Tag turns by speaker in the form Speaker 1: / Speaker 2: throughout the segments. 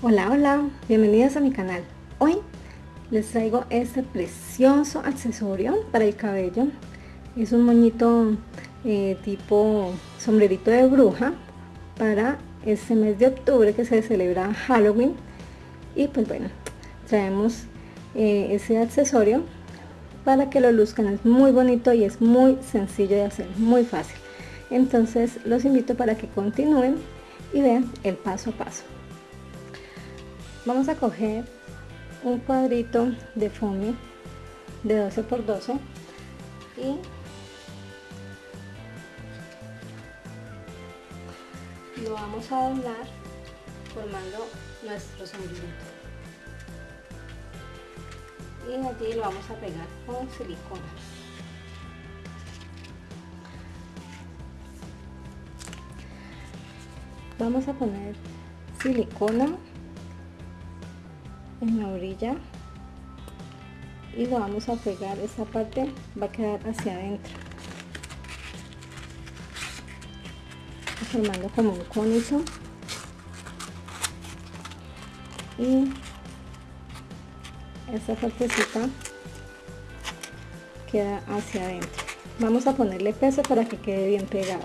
Speaker 1: Hola, hola, bienvenidos a mi canal. Hoy les traigo este precioso accesorio para el cabello. Es un moñito eh, tipo sombrerito de bruja para este mes de octubre que se celebra Halloween. Y pues bueno, traemos eh, ese accesorio para que lo luzcan. Es muy bonito y es muy sencillo de hacer, muy fácil. Entonces los invito para que continúen y vean el paso a paso vamos a coger un cuadrito de foamy de 12 por 12 y lo vamos a doblar formando nuestro sombrerito y allí lo vamos a pegar con silicona. Vamos a poner silicona en la orilla y lo vamos a pegar. Esa parte va a quedar hacia adentro formando como un cónico y esta partecita queda hacia adentro vamos a ponerle peso para que quede bien pegada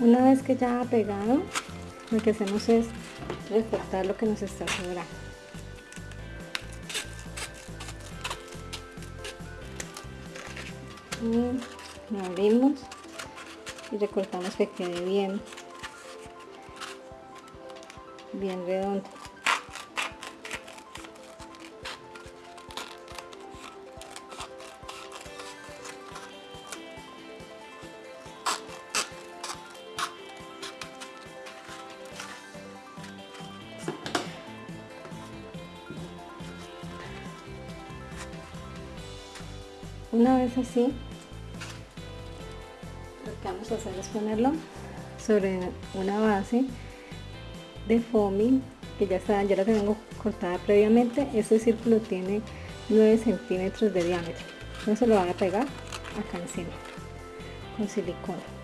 Speaker 1: Una vez que ya ha pegado, lo que hacemos es recortar lo que nos está sobrando. Y lo abrimos y recortamos que quede bien, bien redondo. una vez así que vamos a hacer es ponerlo sobre una base de foamy que ya está ya la tengo cortada previamente. Este círculo tiene 9 centímetros de diámetro. Entonces lo voy a pegar acá encima con silicona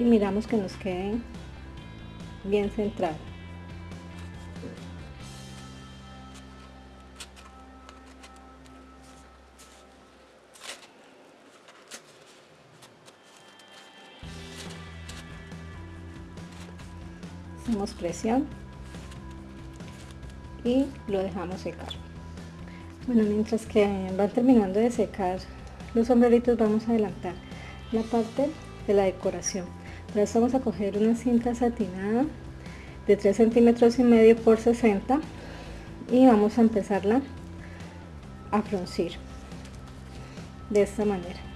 Speaker 1: y miramos que nos queden bien centrados. Hacemos presión y lo dejamos secar. Bueno mientras que van terminando de secar los sombreritos vamos a adelantar la parte de la decoración esto vamos a coger una cinta satinada de 3 centímetros y medio por 60 y vamos a empezarla a fruncir de esta manera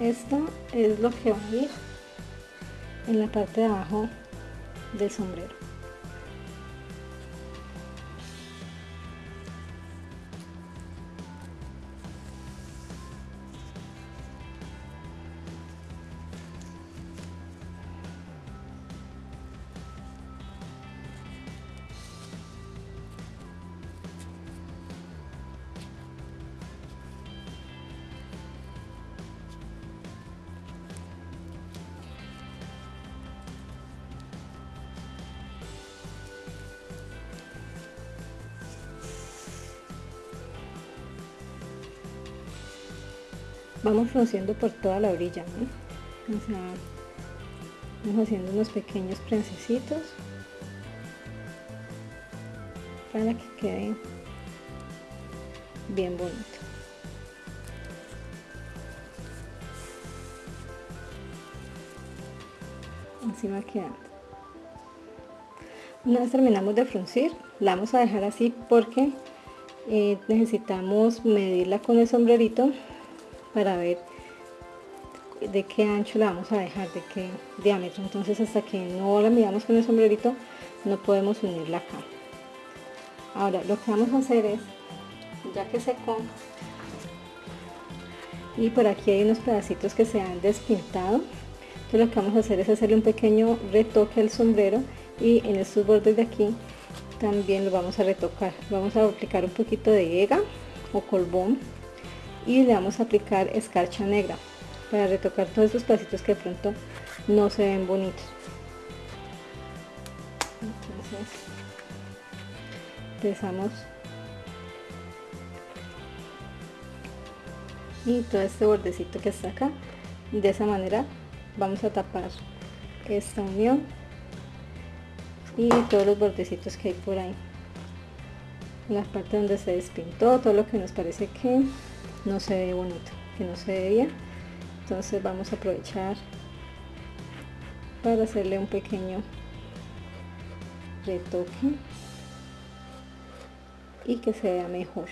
Speaker 1: esto es lo que va a ir en la parte de abajo del sombrero vamos frunciendo por toda la orilla vamos haciendo unos pequeños prensecitos para que quede bien bonito. Así va quedando. Una vez terminamos de fruncir la vamos a dejar así porque eh, necesitamos medirla con el sombrerito para ver de qué ancho la vamos a dejar, de qué diámetro. Entonces hasta que no la midamos con el sombrerito no podemos unirla acá. Ahora lo que vamos a hacer es, ya que secó, y por aquí hay unos pedacitos que se han despintado, entonces lo que vamos a hacer es hacerle un pequeño retoque al sombrero y en estos bordes de aquí también lo vamos a retocar. Vamos a aplicar un poquito de ega o colbón y le vamos a aplicar escarcha negra para retocar todos estos pasitos que de pronto no se ven bonitos. Entonces empezamos. Y todo este bordecito que está acá de esa manera vamos a tapar esta unión y todos los bordecitos que hay por ahí. La parte donde se despintó todo lo que nos parece que no se ve bonito que no se ve bien. Entonces vamos a aprovechar para hacerle un pequeño retoque y que se vea mejor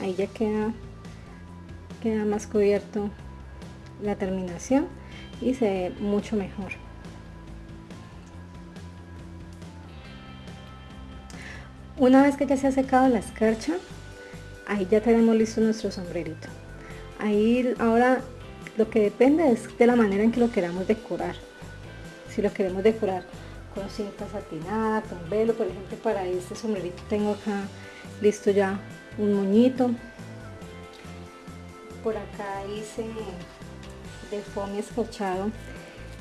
Speaker 1: ahí ya queda queda más cubierto la terminación y se ve mucho mejor. Una vez que ya se ha secado la escarcha ahí ya tenemos listo nuestro sombrerito. Ahí ahora lo que depende es de la manera en que lo queramos decorar. Si lo queremos decorar con cinta satinada con velo por ejemplo para este sombrerito tengo acá listo ya un moñito. Por acá hice de foamy escarchado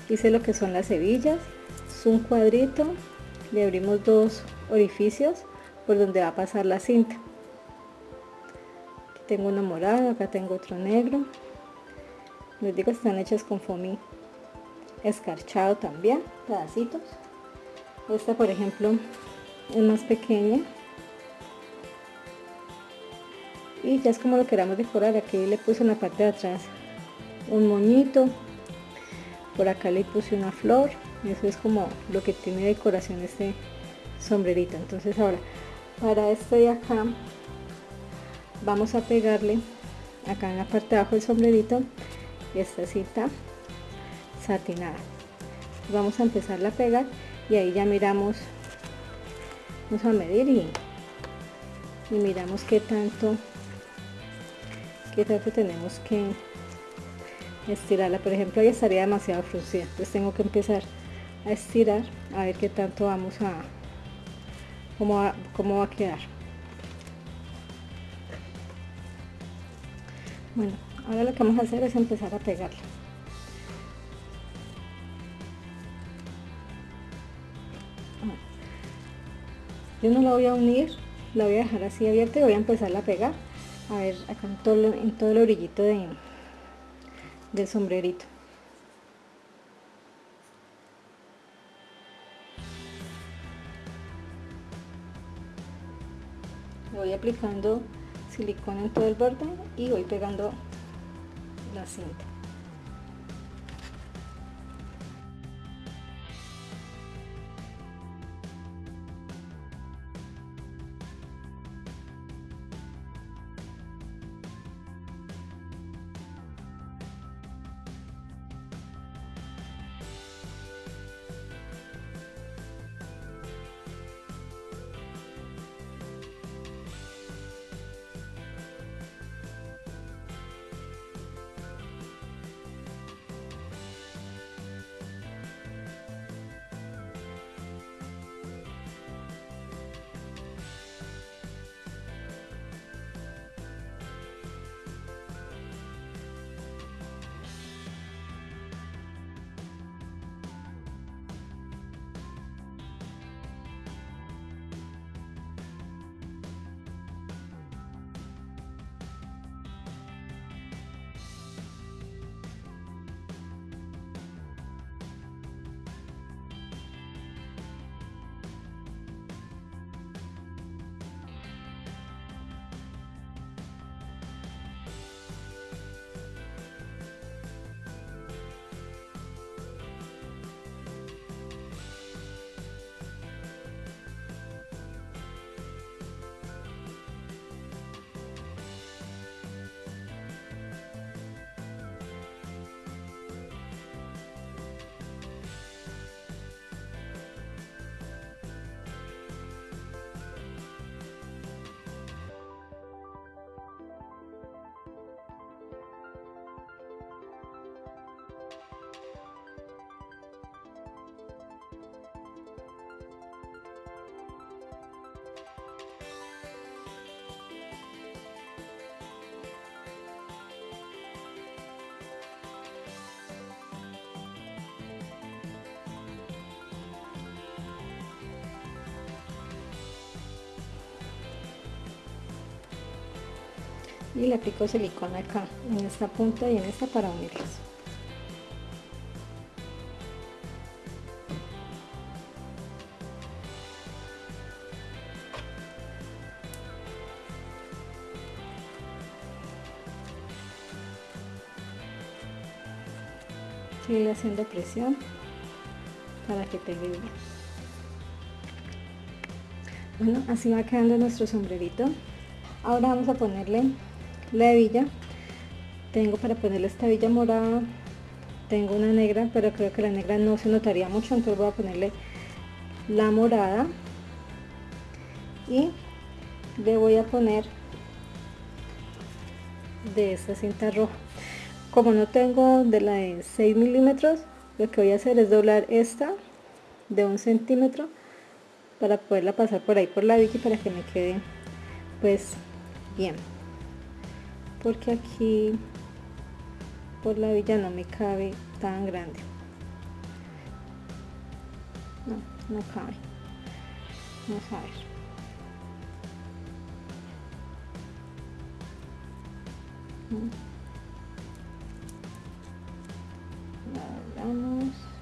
Speaker 1: hice lo que son las hebillas es un cuadrito. Le abrimos dos orificios por donde va a pasar la cinta. Aquí tengo uno morado acá tengo otro negro. Les digo están hechas con foamy escarchado también pedacitos. Esta por ejemplo es más pequeña y ya es como lo queramos decorar aquí le puse en la parte de atrás un moñito por acá le puse una flor eso es como lo que tiene decoración este sombrerito. Entonces ahora para este de acá vamos a pegarle acá en la parte de abajo del sombrerito esta cita satinada. Vamos a empezar a pegar y ahí ya miramos vamos a medir y, y miramos qué tanto que tanto tenemos que estirarla. Por ejemplo ahí estaría demasiado fruncida entonces tengo que empezar a estirar a ver qué tanto vamos a cómo va, cómo va a quedar. Bueno ahora lo que vamos a hacer es empezar a pegarla. Yo no la voy a unir la voy a dejar así abierta y voy a empezar a pegar a ver acá en todo, en todo el orillito de, del sombrerito. Voy aplicando silicona en todo el borde y voy pegando la cinta y le aplico silicona acá en esta punta y en esta para unirlas. Sigue haciendo presión para que pegue bien. Bueno así va quedando nuestro sombrerito. Ahora vamos a ponerle la hebilla. Tengo para ponerle esta hebilla morada. Tengo una negra pero creo que la negra no se notaría mucho entonces voy a ponerle la morada. Y le voy a poner de esta cinta roja. Como no tengo de la de 6 milímetros lo que voy a hacer es doblar esta de un centímetro para poderla pasar por ahí por la hebilla para que me quede pues bien porque aquí por la villa no me cabe tan grande. No, no cabe. Vamos a ver. Vamos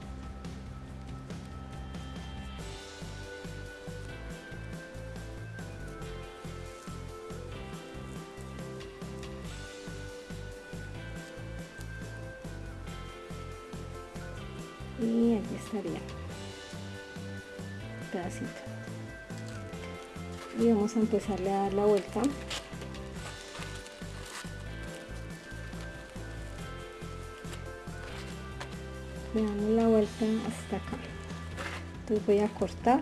Speaker 1: y aquí estaría. Pedacito. Y vamos a empezarle a dar la vuelta. Le damos la vuelta hasta acá. Entonces voy a cortar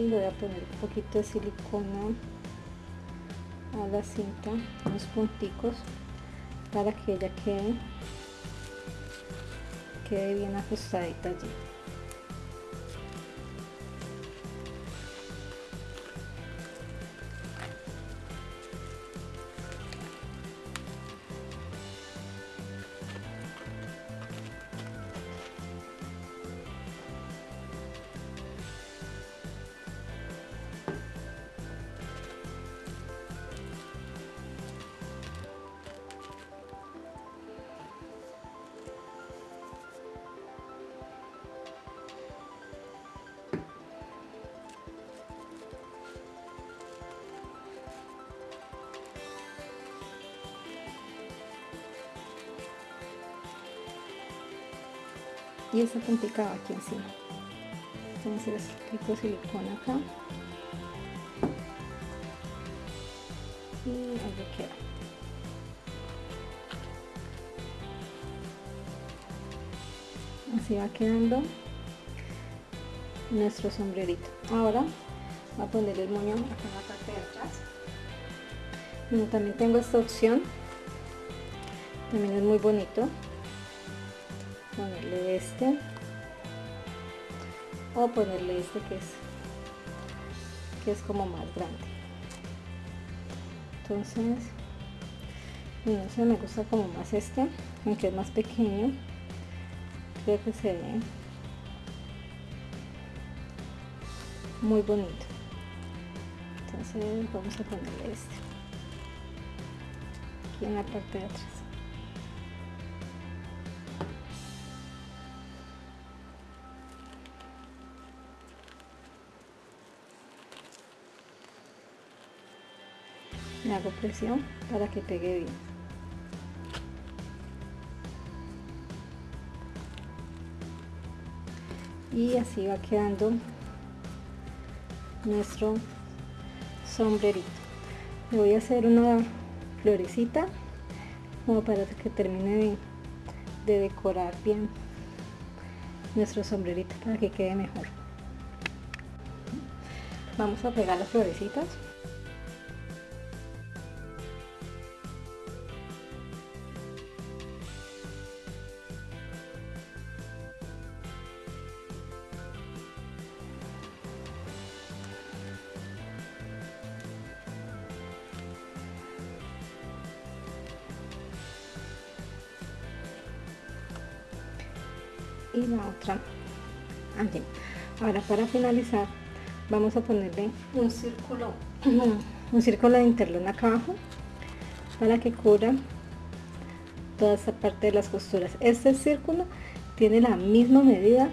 Speaker 1: y voy a poner un poquito de silicona a la cinta unos punticos para que ella quede quede bien ajustadita allí y esta puntica va aquí encima entonces aplico silicona acá. Y ahí queda. Así va quedando nuestro sombrerito. Ahora voy a poner el moño acá en la parte de atrás. También tengo esta opción. También es muy bonito ponerle este. O ponerle este que es que es como más grande. Entonces no sé me gusta como más este aunque es más pequeño. Creo que se ve muy bonito. Entonces vamos a ponerle este. Aquí en la parte de atrás presión para que pegue bien. Y así va quedando nuestro sombrerito. Le voy a hacer una florecita como para que termine de, decorar bien nuestro sombrerito para que quede mejor. Vamos a pegar las florecitas ahora para finalizar vamos a ponerle un círculo un círculo de interlón acá abajo para que cubra toda esta parte de las costuras. Este círculo tiene la misma medida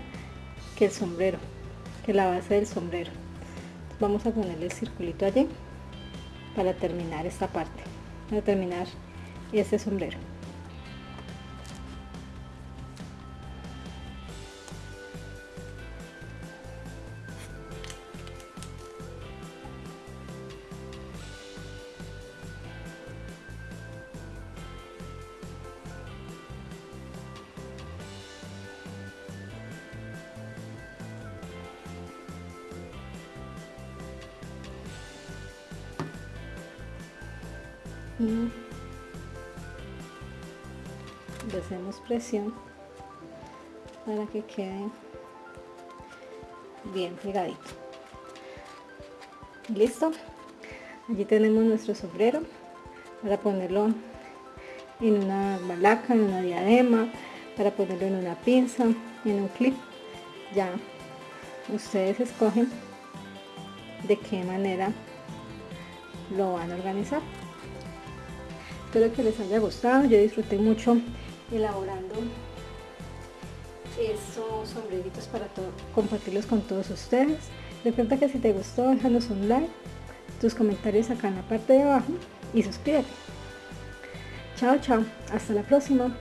Speaker 1: que el sombrero que la base del sombrero. Vamos a ponerle el circulito allí para terminar esta parte para terminar este sombrero y le hacemos presión para que quede bien pegadito. Listo. Allí tenemos nuestro sombrero para ponerlo en una balaca, en una diadema para ponerlo en una pinza, en un clip. Ya ustedes escogen de qué manera lo van a organizar espero que les haya gustado. Yo disfruté mucho elaborando estos sombreritos para compartirlos con todos ustedes. Recuerda que si te gustó déjanos un like tus comentarios acá en la parte de abajo y suscríbete. Chao chao. Hasta la próxima